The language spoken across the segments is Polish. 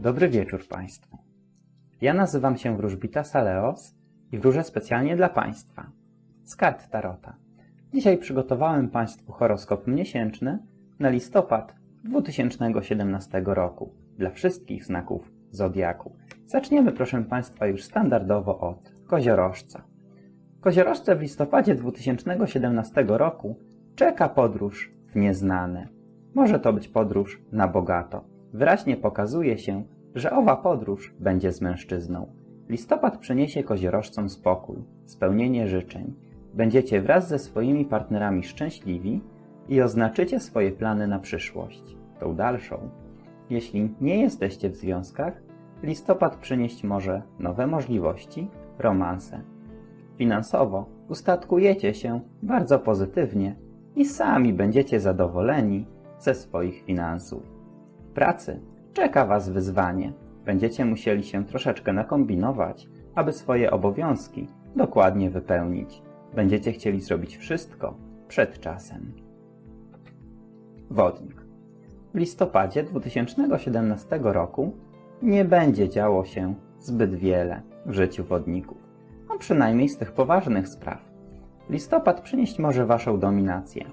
Dobry wieczór Państwu. Ja nazywam się Wróżbita Saleos i wróżę specjalnie dla Państwa z kart Tarota. Dzisiaj przygotowałem Państwu horoskop miesięczny na listopad 2017 roku dla wszystkich znaków Zodiaku. Zaczniemy proszę Państwa już standardowo od koziorożca. Koziorożce w listopadzie 2017 roku czeka podróż w nieznane. Może to być podróż na bogato. Wyraźnie pokazuje się, że owa podróż będzie z mężczyzną. Listopad przyniesie koziorożcom spokój, spełnienie życzeń. Będziecie wraz ze swoimi partnerami szczęśliwi i oznaczycie swoje plany na przyszłość, tą dalszą. Jeśli nie jesteście w związkach, listopad przynieść może nowe możliwości, romanse. Finansowo ustatkujecie się bardzo pozytywnie i sami będziecie zadowoleni ze swoich finansów. Pracy czeka Was wyzwanie. Będziecie musieli się troszeczkę nakombinować, aby swoje obowiązki dokładnie wypełnić. Będziecie chcieli zrobić wszystko przed czasem. Wodnik. W listopadzie 2017 roku nie będzie działo się zbyt wiele w życiu wodników, a przynajmniej z tych poważnych spraw. Listopad przynieść może Waszą dominację.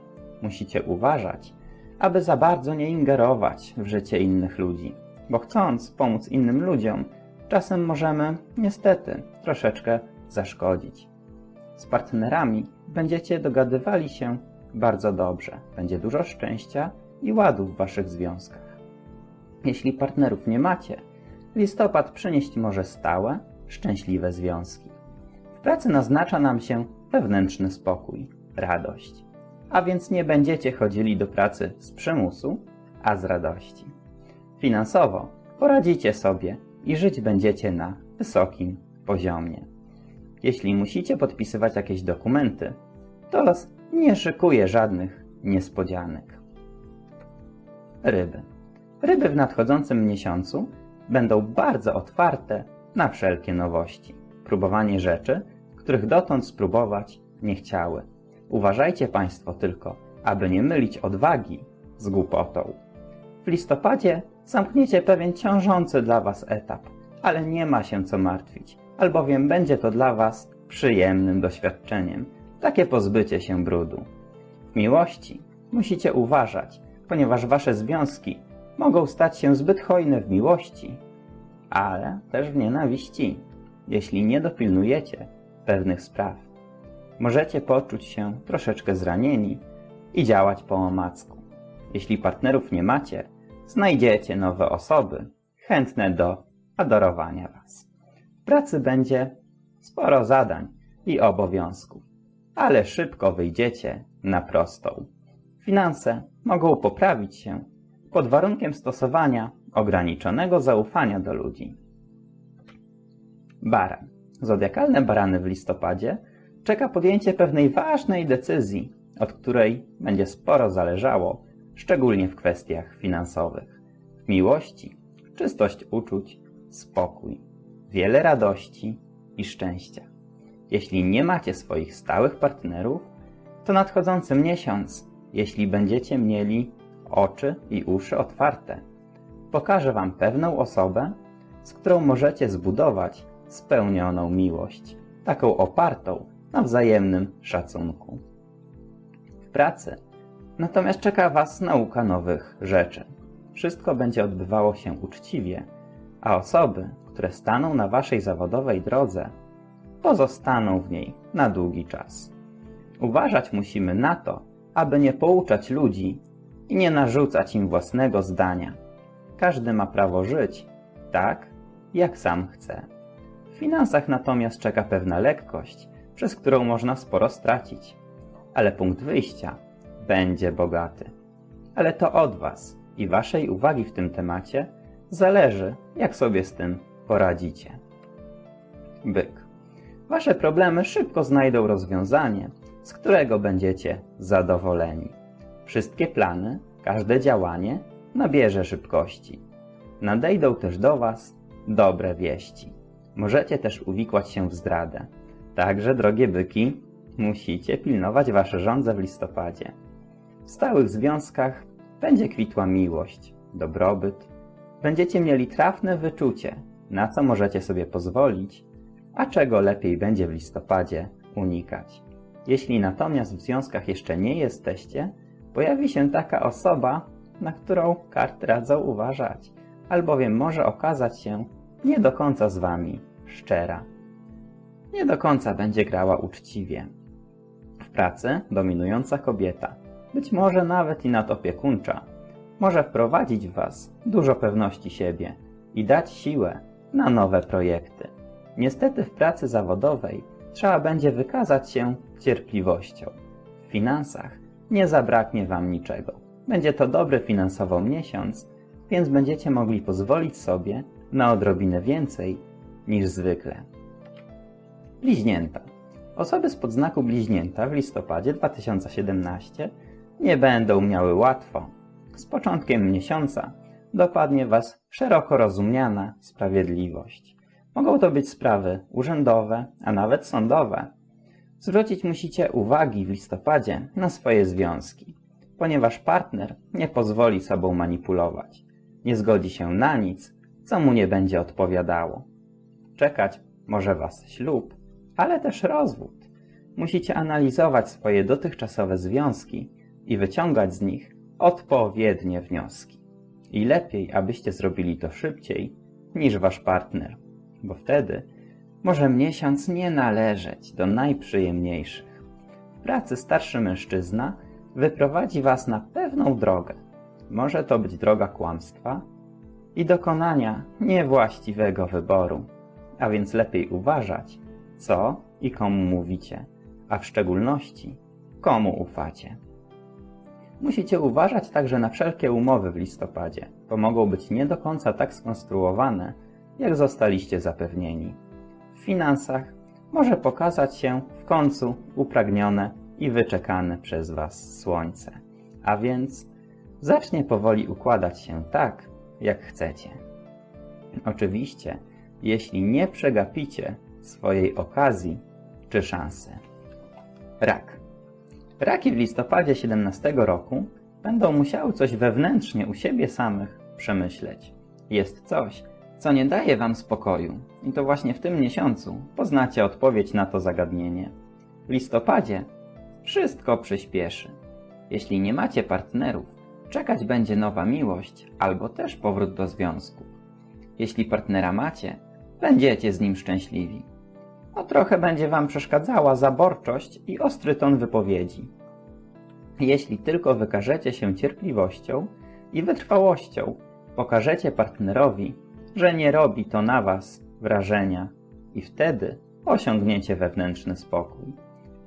Musicie uważać, aby za bardzo nie ingerować w życie innych ludzi, bo chcąc pomóc innym ludziom, czasem możemy, niestety, troszeczkę zaszkodzić. Z partnerami będziecie dogadywali się bardzo dobrze, będzie dużo szczęścia i ładu w Waszych związkach. Jeśli partnerów nie macie, listopad przynieść może stałe, szczęśliwe związki. W pracy naznacza nam się wewnętrzny spokój, radość a więc nie będziecie chodzili do pracy z przymusu, a z radości. Finansowo poradzicie sobie i żyć będziecie na wysokim poziomie. Jeśli musicie podpisywać jakieś dokumenty, to los nie szykuje żadnych niespodzianek. Ryby. Ryby w nadchodzącym miesiącu będą bardzo otwarte na wszelkie nowości. Próbowanie rzeczy, których dotąd spróbować nie chciały Uważajcie Państwo tylko, aby nie mylić odwagi z głupotą. W listopadzie zamkniecie pewien ciążący dla Was etap, ale nie ma się co martwić, albowiem będzie to dla Was przyjemnym doświadczeniem, takie pozbycie się brudu. W miłości musicie uważać, ponieważ Wasze związki mogą stać się zbyt hojne w miłości, ale też w nienawiści, jeśli nie dopilnujecie pewnych spraw możecie poczuć się troszeczkę zranieni i działać po omacku. Jeśli partnerów nie macie, znajdziecie nowe osoby chętne do adorowania Was. W pracy będzie sporo zadań i obowiązków, ale szybko wyjdziecie na prostą. Finanse mogą poprawić się pod warunkiem stosowania ograniczonego zaufania do ludzi. Baran. Zodiakalne barany w listopadzie czeka podjęcie pewnej ważnej decyzji, od której będzie sporo zależało, szczególnie w kwestiach finansowych. W miłości, czystość uczuć, spokój, wiele radości i szczęścia. Jeśli nie macie swoich stałych partnerów, to nadchodzący miesiąc, jeśli będziecie mieli oczy i uszy otwarte, pokaże Wam pewną osobę, z którą możecie zbudować spełnioną miłość, taką opartą na wzajemnym szacunku. W pracy natomiast czeka Was nauka nowych rzeczy. Wszystko będzie odbywało się uczciwie, a osoby, które staną na Waszej zawodowej drodze, pozostaną w niej na długi czas. Uważać musimy na to, aby nie pouczać ludzi i nie narzucać im własnego zdania. Każdy ma prawo żyć tak, jak sam chce. W finansach natomiast czeka pewna lekkość, przez którą można sporo stracić. Ale punkt wyjścia będzie bogaty. Ale to od Was i Waszej uwagi w tym temacie zależy, jak sobie z tym poradzicie. Byk. Wasze problemy szybko znajdą rozwiązanie, z którego będziecie zadowoleni. Wszystkie plany, każde działanie nabierze szybkości. Nadejdą też do Was dobre wieści. Możecie też uwikłać się w zdradę. Także, drogie byki, musicie pilnować wasze żądze w listopadzie. W stałych związkach będzie kwitła miłość, dobrobyt, Będziecie mieli trafne wyczucie, na co możecie sobie pozwolić, a czego lepiej będzie w listopadzie unikać. Jeśli natomiast w związkach jeszcze nie jesteście, pojawi się taka osoba, na którą karty radzą uważać, albowiem może okazać się nie do końca z wami szczera. Nie do końca będzie grała uczciwie. W pracy dominująca kobieta, być może nawet i nadopiekuńcza, może wprowadzić w was dużo pewności siebie i dać siłę na nowe projekty. Niestety w pracy zawodowej trzeba będzie wykazać się cierpliwością. W finansach nie zabraknie wam niczego. Będzie to dobry finansowo miesiąc, więc będziecie mogli pozwolić sobie na odrobinę więcej niż zwykle. Bliźnięta. Osoby z podznaku bliźnięta w listopadzie 2017 nie będą miały łatwo. Z początkiem miesiąca dopadnie Was szeroko rozumiana sprawiedliwość. Mogą to być sprawy urzędowe, a nawet sądowe. Zwrócić musicie uwagi w listopadzie na swoje związki, ponieważ partner nie pozwoli sobą manipulować. Nie zgodzi się na nic, co mu nie będzie odpowiadało. Czekać może Was ślub, ale też rozwód. Musicie analizować swoje dotychczasowe związki i wyciągać z nich odpowiednie wnioski. I lepiej, abyście zrobili to szybciej niż Wasz partner, bo wtedy może miesiąc nie należeć do najprzyjemniejszych. W pracy starszy mężczyzna wyprowadzi Was na pewną drogę. Może to być droga kłamstwa i dokonania niewłaściwego wyboru, a więc lepiej uważać, co i komu mówicie, a w szczególności komu ufacie. Musicie uważać także na wszelkie umowy w listopadzie, bo mogą być nie do końca tak skonstruowane, jak zostaliście zapewnieni. W finansach może pokazać się w końcu upragnione i wyczekane przez Was słońce, a więc zacznie powoli układać się tak, jak chcecie. Oczywiście, jeśli nie przegapicie swojej okazji czy szansy. Rak. Raki w listopadzie 17 roku będą musiały coś wewnętrznie u siebie samych przemyśleć. Jest coś, co nie daje wam spokoju i to właśnie w tym miesiącu poznacie odpowiedź na to zagadnienie. W listopadzie wszystko przyspieszy. Jeśli nie macie partnerów, czekać będzie nowa miłość albo też powrót do związku. Jeśli partnera macie, będziecie z nim szczęśliwi. O trochę będzie wam przeszkadzała zaborczość i ostry ton wypowiedzi. Jeśli tylko wykażecie się cierpliwością i wytrwałością, pokażecie partnerowi, że nie robi to na was wrażenia i wtedy osiągniecie wewnętrzny spokój.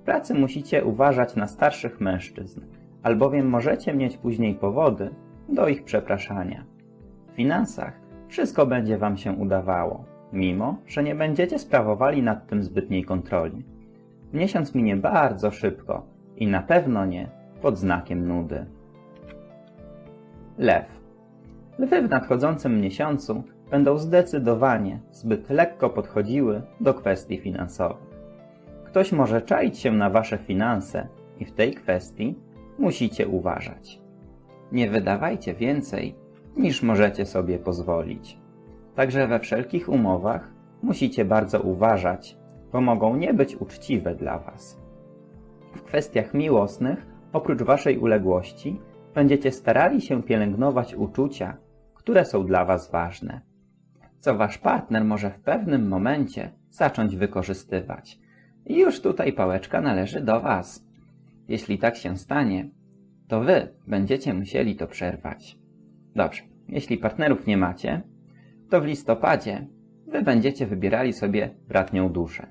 W pracy musicie uważać na starszych mężczyzn, albowiem możecie mieć później powody do ich przepraszania. W finansach wszystko będzie wam się udawało, mimo że nie będziecie sprawowali nad tym zbytniej kontroli. Miesiąc minie bardzo szybko i na pewno nie pod znakiem nudy. Lew. Lwy w nadchodzącym miesiącu będą zdecydowanie zbyt lekko podchodziły do kwestii finansowych. Ktoś może czaić się na wasze finanse i w tej kwestii musicie uważać. Nie wydawajcie więcej, niż możecie sobie pozwolić. Także we wszelkich umowach musicie bardzo uważać, bo mogą nie być uczciwe dla was. W kwestiach miłosnych, oprócz waszej uległości, będziecie starali się pielęgnować uczucia, które są dla was ważne co wasz partner może w pewnym momencie zacząć wykorzystywać. I już tutaj pałeczka należy do was. Jeśli tak się stanie, to wy będziecie musieli to przerwać. Dobrze, jeśli partnerów nie macie, to w listopadzie wy będziecie wybierali sobie bratnią duszę.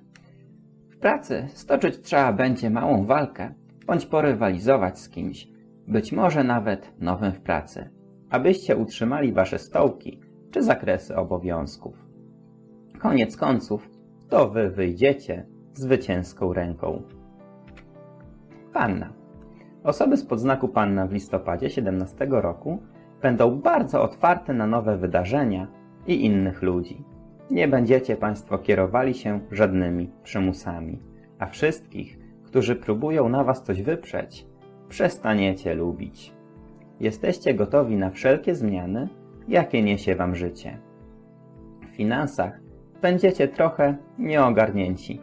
W pracy stoczyć trzeba będzie małą walkę, bądź porywalizować z kimś, być może nawet nowym w pracy, abyście utrzymali wasze stołki czy zakresy obowiązków. Koniec końców, to wy wyjdziecie zwycięską ręką. Panna. Osoby z podznaku Panna w listopadzie 17 roku będą bardzo otwarte na nowe wydarzenia i innych ludzi. Nie będziecie Państwo kierowali się żadnymi przymusami, a wszystkich, którzy próbują na Was coś wyprzeć, przestaniecie lubić. Jesteście gotowi na wszelkie zmiany jakie niesie Wam życie. W finansach będziecie trochę nieogarnięci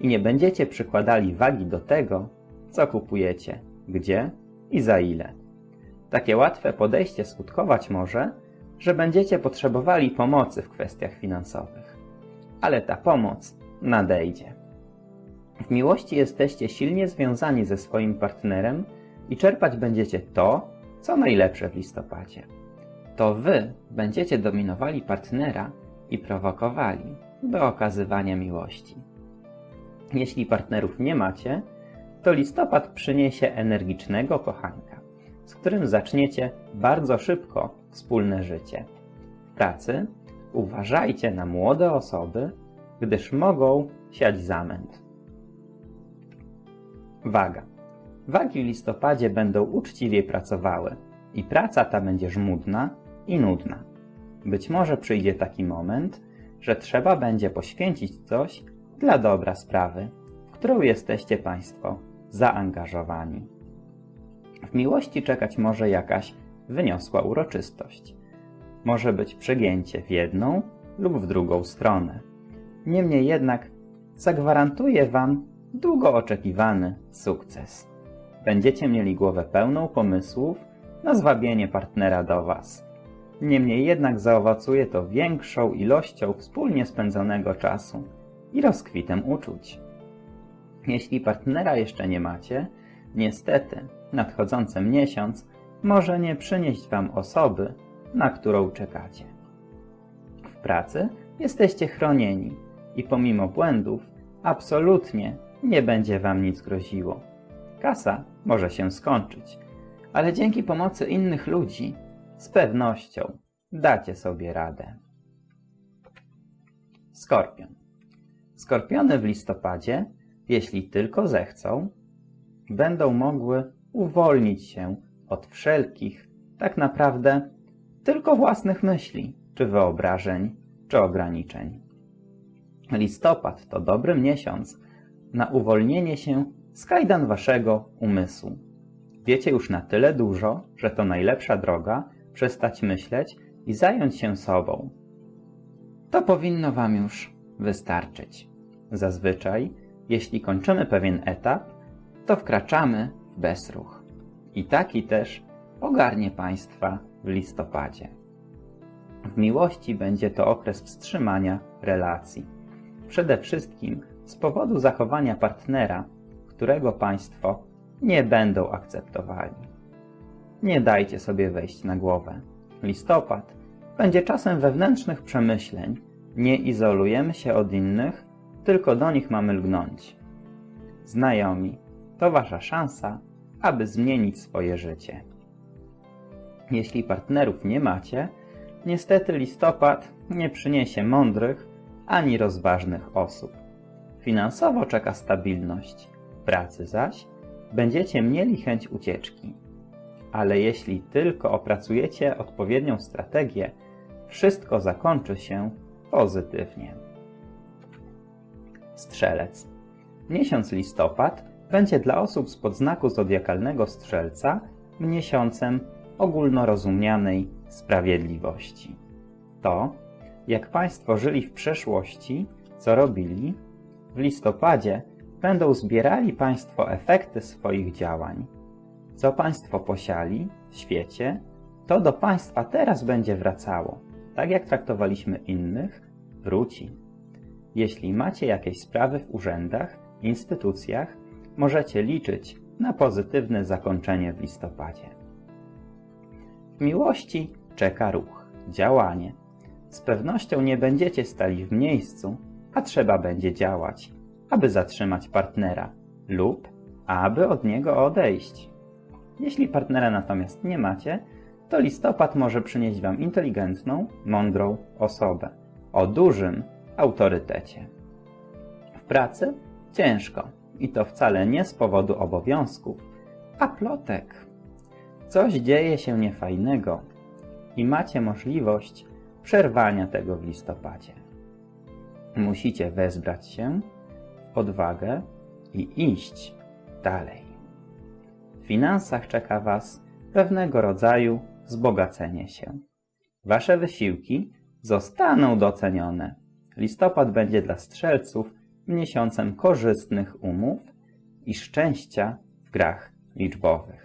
i nie będziecie przykładali wagi do tego, co kupujecie, gdzie i za ile. Takie łatwe podejście skutkować może, że będziecie potrzebowali pomocy w kwestiach finansowych. Ale ta pomoc nadejdzie. W miłości jesteście silnie związani ze swoim partnerem i czerpać będziecie to, co najlepsze w listopadzie. To wy będziecie dominowali partnera i prowokowali do okazywania miłości. Jeśli partnerów nie macie, to listopad przyniesie energicznego kochanka, z którym zaczniecie bardzo szybko wspólne życie. W pracy uważajcie na młode osoby, gdyż mogą siać zamęt. Waga. Wagi w listopadzie będą uczciwie pracowały i praca ta będzie żmudna i nudna. Być może przyjdzie taki moment, że trzeba będzie poświęcić coś dla dobra sprawy, w którą jesteście Państwo zaangażowani. W miłości czekać może jakaś wyniosła uroczystość. Może być przegięcie w jedną lub w drugą stronę. Niemniej jednak zagwarantuję Wam długo oczekiwany sukces. Będziecie mieli głowę pełną pomysłów na zwabienie partnera do Was. Niemniej jednak zaowocuje to większą ilością wspólnie spędzonego czasu i rozkwitem uczuć. Jeśli partnera jeszcze nie macie, niestety nadchodzący miesiąc może nie przynieść Wam osoby, na którą czekacie. W pracy jesteście chronieni i pomimo błędów absolutnie nie będzie Wam nic groziło. Kasa może się skończyć, ale dzięki pomocy innych ludzi z pewnością dacie sobie radę. Skorpion. Skorpiony w listopadzie, jeśli tylko zechcą, będą mogły uwolnić się od wszelkich, tak naprawdę, tylko własnych myśli, czy wyobrażeń, czy ograniczeń. Listopad to dobry miesiąc na uwolnienie się z kajdan waszego umysłu. Wiecie już na tyle dużo, że to najlepsza droga przestać myśleć i zająć się sobą. To powinno wam już wystarczyć. Zazwyczaj, jeśli kończymy pewien etap, to wkraczamy w bezruch. I taki też ogarnie Państwa w listopadzie. W miłości będzie to okres wstrzymania relacji. Przede wszystkim z powodu zachowania partnera, którego Państwo nie będą akceptowali. Nie dajcie sobie wejść na głowę. Listopad będzie czasem wewnętrznych przemyśleń. Nie izolujemy się od innych, tylko do nich mamy lgnąć. Znajomi, to Wasza szansa, aby zmienić swoje życie. Jeśli partnerów nie macie, niestety listopad nie przyniesie mądrych ani rozważnych osób. Finansowo czeka stabilność, pracy zaś będziecie mieli chęć ucieczki. Ale jeśli tylko opracujecie odpowiednią strategię, wszystko zakończy się pozytywnie. Strzelec. Miesiąc listopad będzie dla osób z podznaku zodiakalnego Strzelca miesiącem ogólnorozumianej sprawiedliwości. To, jak Państwo żyli w przeszłości, co robili, w listopadzie będą zbierali Państwo efekty swoich działań. Co Państwo posiali w świecie, to do Państwa teraz będzie wracało. Tak jak traktowaliśmy innych, wróci. Jeśli macie jakieś sprawy w urzędach, instytucjach, możecie liczyć na pozytywne zakończenie w listopadzie. W miłości czeka ruch, działanie. Z pewnością nie będziecie stali w miejscu, a trzeba będzie działać, aby zatrzymać partnera lub aby od niego odejść. Jeśli partnera natomiast nie macie, to listopad może przynieść Wam inteligentną, mądrą osobę o dużym autorytecie. W pracy ciężko i to wcale nie z powodu obowiązków, a plotek. Coś dzieje się niefajnego i macie możliwość przerwania tego w listopadzie. Musicie wezbrać się, odwagę i iść dalej. W finansach czeka Was pewnego rodzaju wzbogacenie się. Wasze wysiłki zostaną docenione. Listopad będzie dla strzelców miesiącem korzystnych umów i szczęścia w grach liczbowych.